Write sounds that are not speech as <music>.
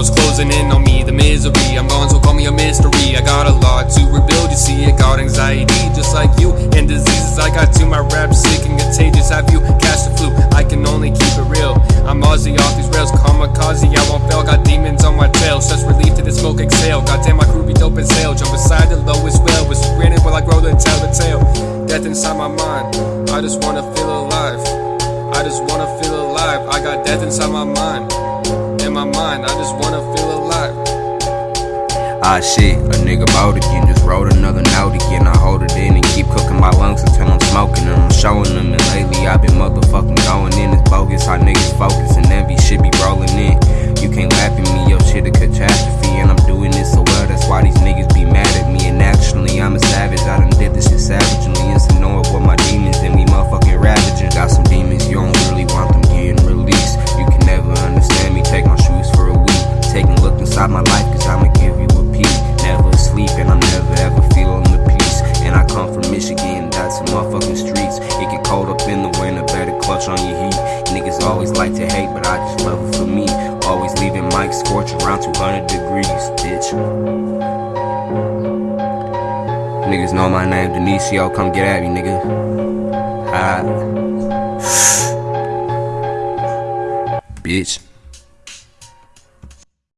walls closing in on me, the misery. I'm gone so call me a mystery. I got a lot to rebuild, you see it got anxiety Just like you, and diseases. I got to My rap sick and contagious, have you catch the flu? I can only keep it real. I'm Aussie off these rails, kamikaze, I won't fail Got demons on my tail, stress relief to the smoke exhale. Goddamn my crew be dope as hell, jump beside the lowest well. Was granted while I grow to tell the tale. Death inside my mind, I just wanna feel alive. I just wanna feel alive, I got death inside my mind. In my mind, I just wanna feel alive. Ah shit, a nigga bout again, just wrote another note it for me. Always leaving mic scorch around 200 degrees, bitch. Niggas know my name, Denisio, come get at me, nigga. Hi. <sighs> bitch.